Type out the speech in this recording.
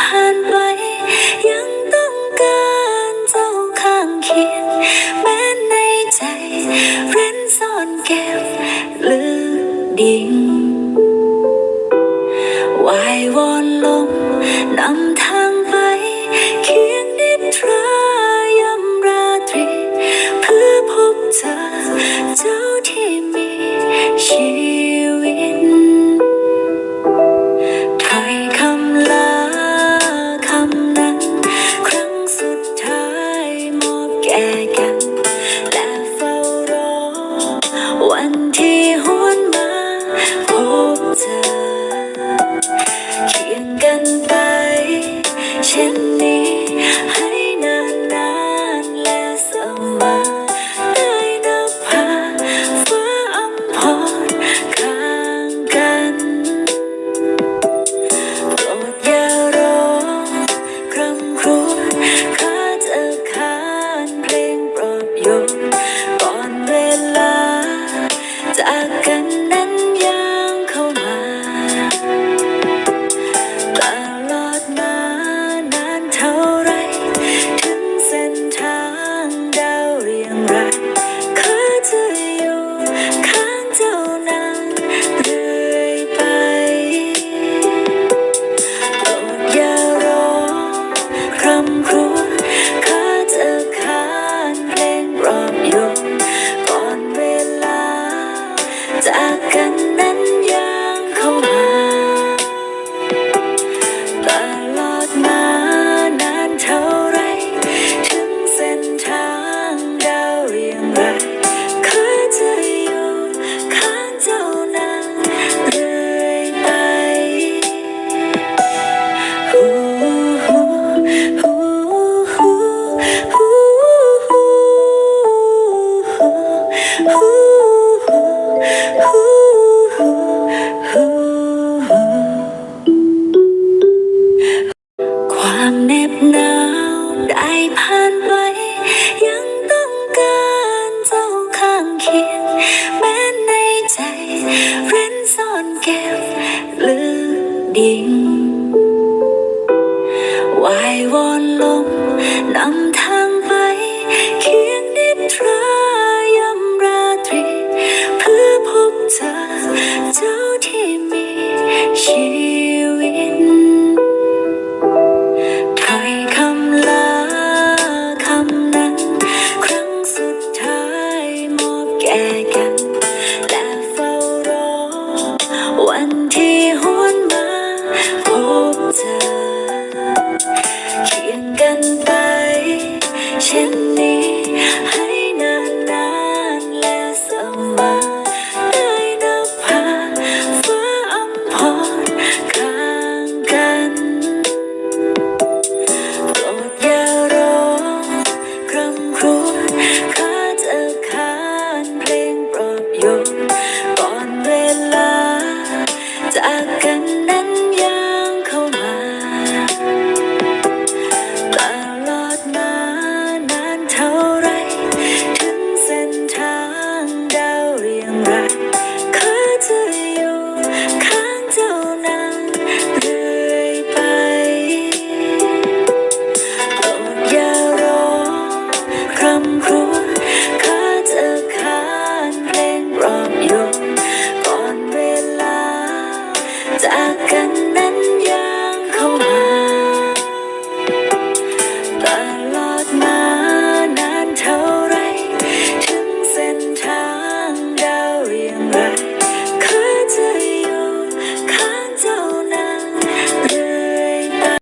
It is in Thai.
ผ่านไป ยังต้องการเจ้าข้างเคียง แม้ในใจเร้นซ่อนเก็บลึกดิ่งวายวอนลมนำ tình hoài vòn năm I got